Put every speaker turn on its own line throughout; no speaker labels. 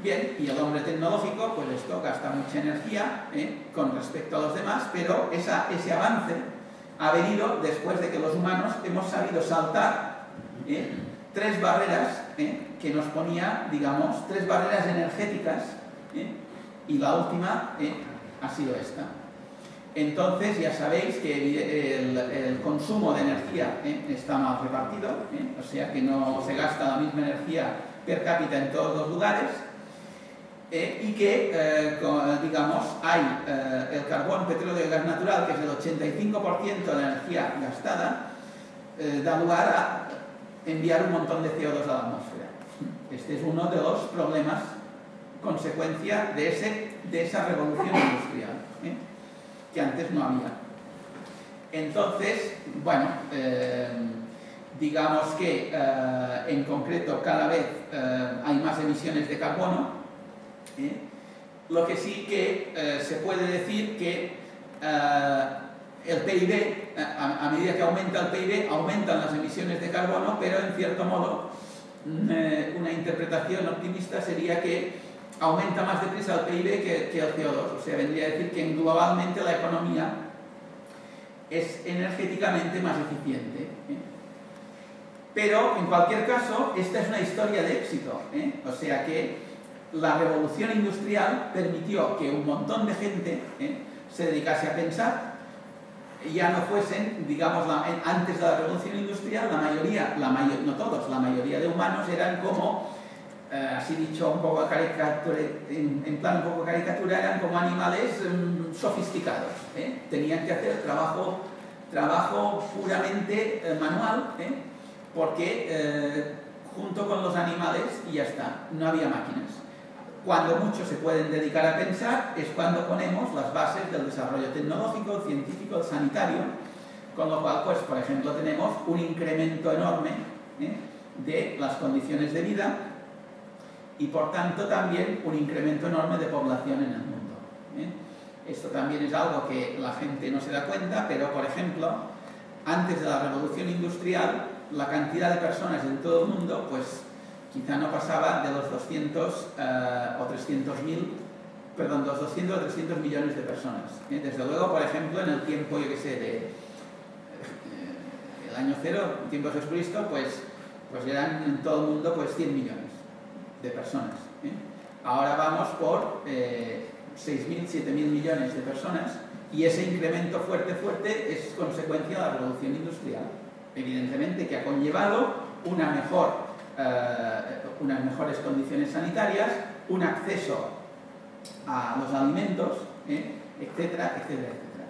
Bien, y el hombre tecnológico, pues esto gasta mucha energía ¿eh? con respecto a los demás, pero ese avance ha venido después de que los humanos hemos sabido saltar ¿eh? tres barreras ¿eh? que nos ponía, digamos, tres barreras energéticas, y la última ha sido esta. Entonces ya sabéis que el, consumo de energía está mal repartido, o sea que no se gasta la misma energía per cápita en todos los lugares, eh, y que, eh, digamos, hay eh, el carbón, petróleo y gas natural, que es el 85% de la energía gastada, da lugar a enviar un montón de CO2 a la atmósfera. Este es uno de los problemas, consecuencia de, ese, de esa revolución industrial, que antes no había. Entonces, bueno, digamos que en concreto cada vez hay más emisiones de carbono, ¿eh? Lo que sí que eh, se puede decir que eh, el PIB, a, medida que aumenta el PIB, aumentan las emisiones de carbono, pero en cierto modo mm, una interpretación optimista sería que aumenta más deprisa el PIB que, que el CO2, o sea, vendría a decir que globalmente la economía es energéticamente más eficiente. Pero, en cualquier caso, esta es una historia de éxito, o sea que la revolución industrial permitió que un montón de gente ¿eh? se dedicase a pensar, ya no fuesen, digamos, antes de la revolución industrial, la mayoría, la no todos, la mayoría de humanos eran como, eh, así dicho un poco caricatura, en, plan un poco caricatura, eran como animales mm, sofisticados, ¿eh? tenían que hacer trabajo, trabajo puramente manual, porque junto con los animales y ya está, no había máquinas. Cuando muchos se pueden dedicar a pensar es cuando ponemos las bases del desarrollo tecnológico, científico, sanitario, con lo cual, pues, por ejemplo, tenemos un incremento enorme ¿eh? de las condiciones de vida y, por tanto, también un incremento enorme de población en el mundo. ¿eh? Esto también es algo que la gente no se da cuenta, pero, por ejemplo, antes de la revolución industrial, la cantidad de personas en todo el mundo, pues, quizá no pasaba de los 200 eh, o 300 mil, perdón, los 200 o 300 millones de personas. ¿eh? Desde luego, por ejemplo, en el tiempo, yo que sé, de eh, el año cero, el tiempo de Jesucristo, pues, pues eran en todo el mundo pues 100 millones de personas. Ahora vamos por 6.000, 7.000 millones de personas y ese incremento fuerte, fuerte es consecuencia de la revolución industrial. Evidentemente que ha conllevado una mejor eh, unas mejores condiciones sanitarias, un acceso a los alimentos, ¿eh? etcétera, etcétera, etcétera.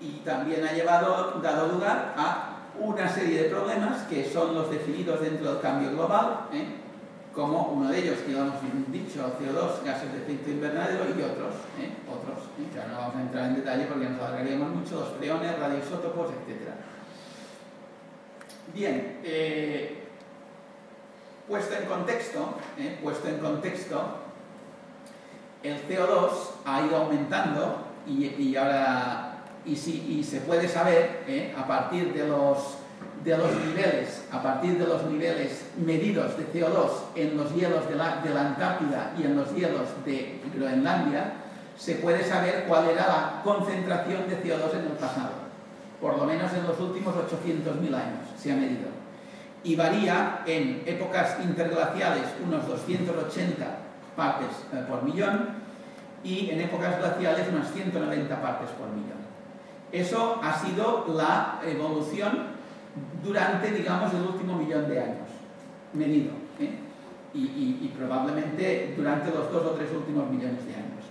Y también ha llevado, dado lugar a una serie de problemas que son los definidos dentro del cambio global, ¿eh? como uno de ellos que lo hemos dicho, CO2, gases de efecto invernadero y otros, otros, ya no vamos a entrar en detalle porque nos alargaríamos mucho, los freones, radioisótopos, etcétera. Bien, eh, puesto en contexto, eh, puesto en contexto, el CO2 ha ido aumentando y, ahora y, si, se puede saber eh, a partir de los, de los niveles, a partir de los niveles medidos de CO2 en los hielos de la, de la Antártida y en los hielos de Groenlandia, se puede saber cuál era la concentración de CO2 en el pasado por lo menos en los últimos 800.000 años se ha medido. Y varía en épocas interglaciales unos 280 partes eh, por millón y en épocas glaciales unas 190 partes por millón. Eso ha sido la evolución durante, digamos, el último millón de años, medido, ¿eh? y probablemente durante los dos o tres últimos millones de años.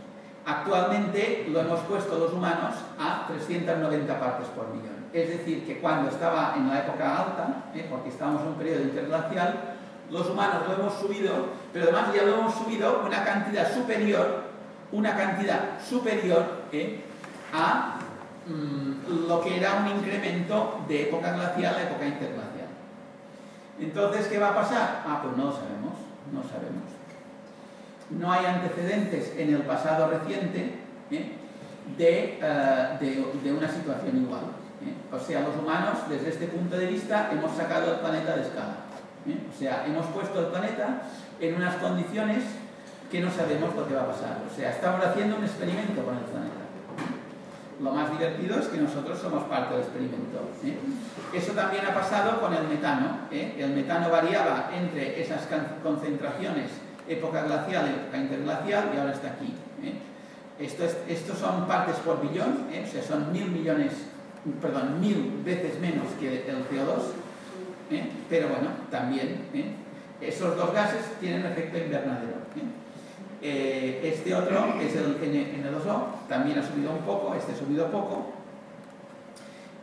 Actualmente lo hemos puesto los humanos a 390 partes por millón. Es decir, que cuando estaba en la época alta, ¿eh? porque estábamos en un periodo interglacial, los humanos lo hemos subido, pero además ya lo hemos subido una cantidad superior, una cantidad superior ¿eh? a mm, lo que era un incremento de época glacial a época interglacial. Entonces, ¿qué va a pasar? Ah, pues no lo sabemos, no sabemos no hay antecedentes en el pasado reciente ¿eh? Eh, de, una situación igual. ¿eh? O sea, los humanos, desde este punto de vista, hemos sacado el planeta de escala. ¿eh? O sea, hemos puesto el planeta en unas condiciones que no sabemos lo que va a pasar. O sea, estamos haciendo un experimento con el planeta. Lo más divertido es que nosotros somos parte del experimento. ¿eh? Eso también ha pasado con el metano. ¿eh? El metano variaba entre esas concentraciones época glacial época interglacial y ahora está aquí. Esto estos son partes por billón, o sea, son mil millones, perdón, mil veces menos que el CO2 ¿eh? pero bueno, también ¿eh? esos dos gases tienen efecto invernadero. ¿eh? este otro, que es el N2O, también ha subido un poco, este ha subido poco,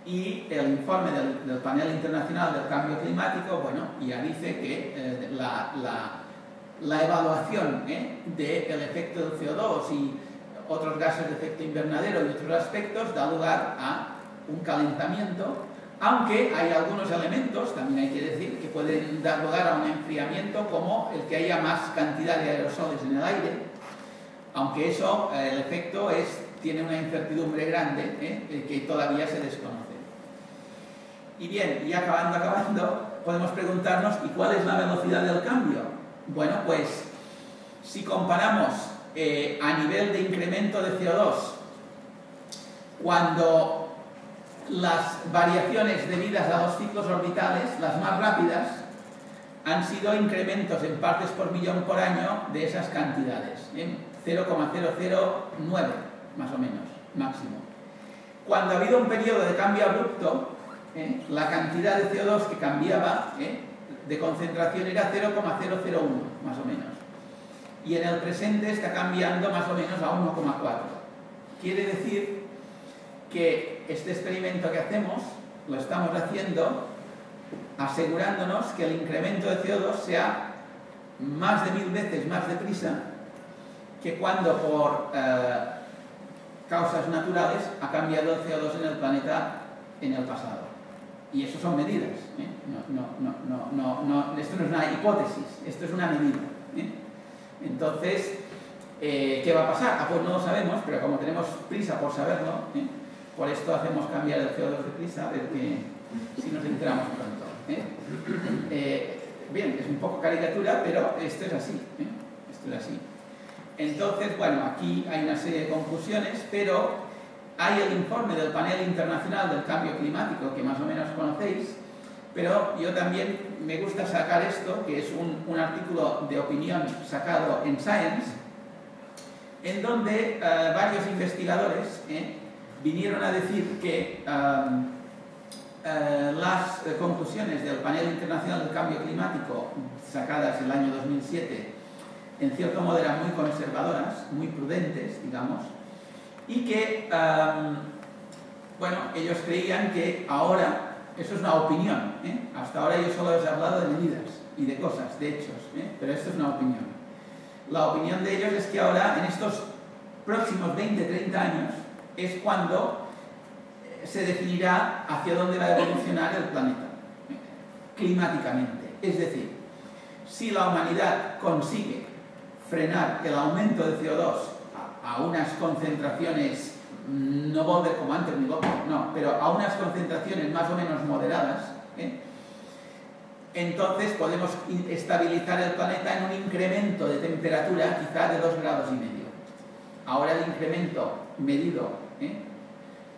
y el informe del, panel internacional del cambio climático, bueno, ya dice que la, evaluación del efecto del CO2 y otros gases de efecto invernadero y otros aspectos da lugar a un calentamiento aunque hay algunos elementos, también hay que decir, que pueden dar lugar a un enfriamiento como el que haya más cantidad de aerosoles en el aire, aunque eso, eh, el efecto es, tiene una incertidumbre grande ¿eh? que todavía se desconoce. Y bien, y acabando, acabando, podemos preguntarnos, ¿y cuál es la velocidad del cambio? Bueno, pues si comparamos eh, a nivel de incremento de CO2, cuando las variaciones debidas a los ciclos orbitales, las más rápidas, han sido incrementos en partes por millón por año de esas cantidades, 0,009 más o menos, máximo. Cuando ha habido un periodo de cambio abrupto, ¿eh? la cantidad de CO2 que cambiaba ¿eh? De concentración era 0,001 más o menos. Y en el presente está cambiando más o menos a 1,4. Quiere decir que este experimento que hacemos lo estamos haciendo asegurándonos que el incremento de CO2 sea más de mil veces más deprisa que cuando por eh, causas naturales ha cambiado el CO2 en el planeta en el pasado. Y eso son medidas. ¿eh? esto no es una hipótesis, esto es una medida. ¿eh? Entonces, ¿qué va a pasar? Ah, pues no lo sabemos, pero como tenemos prisa por saberlo, por esto hacemos cambiar el CO2 de prisa, a ver que, si nos enteramos pronto. ¿eh? Eh, bien, es un poco caricatura, pero esto es así. ¿eh? Esto es así. Entonces, bueno, aquí hay una serie de conclusiones, pero hay el informe del Panel Internacional del Cambio Climático, que más o menos conocéis, pero yo también me gusta sacar esto, que es un, artículo de opinión sacado en Science, en donde varios investigadores vinieron a decir que um, eh, las eh, conclusiones del Panel Internacional del Cambio Climático, sacadas en el año 2007, en cierto modo eran muy conservadoras, muy prudentes, digamos, y que, um, bueno, ellos creían que ahora, eso es una opinión, ¿eh? hasta ahora yo solo he hablado de medidas y de cosas, de hechos, pero esto es una opinión. La opinión de ellos es que ahora, en estos próximos 20-30 años, es cuando eh, se definirá hacia dónde va a evolucionar el planeta climáticamente. Es decir, si la humanidad consigue frenar el aumento de CO2 a, unas concentraciones, no volver como antes ni loco, no, pero a unas concentraciones más o menos moderadas, ¿eh? entonces podemos estabilizar el planeta en un incremento de temperatura quizá de 2 grados y medio. Ahora el incremento medido ¿eh?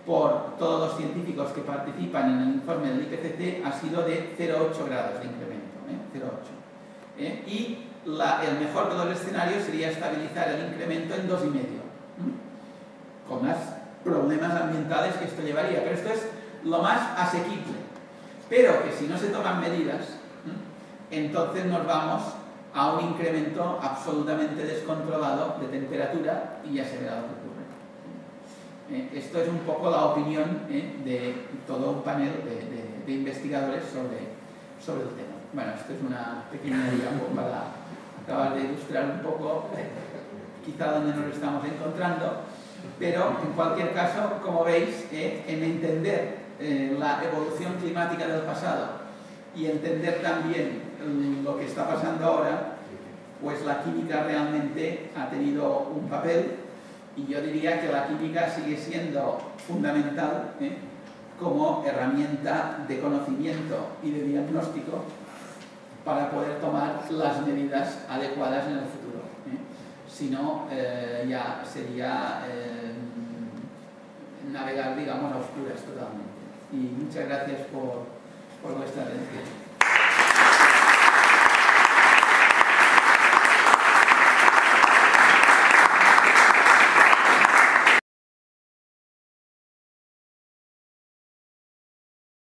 por todos los científicos que participan en el informe del IPCC ha sido de 0,8 grados de incremento. ¿eh? 0,8. ¿eh? Y el mejor de los escenarios sería estabilizar el incremento en 2,5, con más problemas ambientales que esto llevaría. Pero esto es lo más asequible. Pero que si no se toman medidas, entonces nos vamos a un incremento absolutamente descontrolado de temperatura y ya se verá lo que ocurre. Eh, esto es un poco la opinión eh, de todo un panel de, investigadores sobre, sobre el tema. Bueno, esto es una pequeña digamos, para acabar de ilustrar un poco eh, quizá donde nos estamos encontrando, pero en cualquier caso, como veis, en entender la evolución climática del pasado y entender también mm, lo que está pasando ahora, pues la química realmente ha tenido un papel y yo diría que la química sigue siendo fundamental ¿eh? como herramienta de conocimiento y de diagnóstico para poder tomar las medidas adecuadas en el futuro. Si no, ya sería navegar, digamos, a oscuras totalmente. Y muchas gracias por, por vuestra atención.